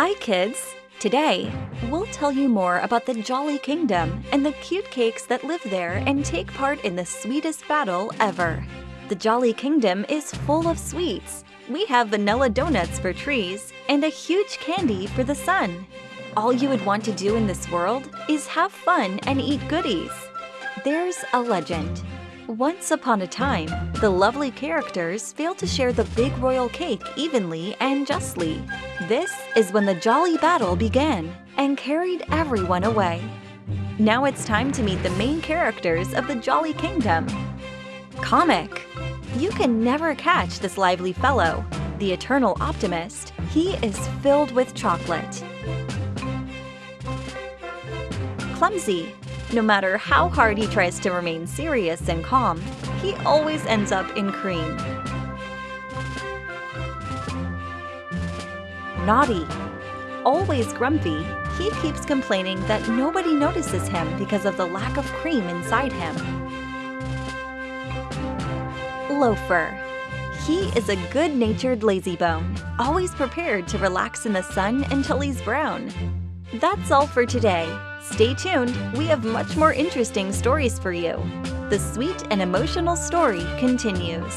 Hi, kids! Today, we'll tell you more about the Jolly Kingdom and the cute cakes that live there and take part in the sweetest battle ever. The Jolly Kingdom is full of sweets. We have vanilla donuts for trees and a huge candy for the sun. All you would want to do in this world is have fun and eat goodies. There's a legend. Once upon a time, the lovely characters failed to share the big royal cake evenly and justly. This is when the jolly battle began and carried everyone away. Now it's time to meet the main characters of the Jolly Kingdom. Comic You can never catch this lively fellow, the eternal optimist. He is filled with chocolate. Clumsy no matter how hard he tries to remain serious and calm, he always ends up in cream. Naughty. Always grumpy, he keeps complaining that nobody notices him because of the lack of cream inside him. Loafer. He is a good-natured lazybone, always prepared to relax in the sun until he's brown. That's all for today. Stay tuned, we have much more interesting stories for you. The sweet and emotional story continues.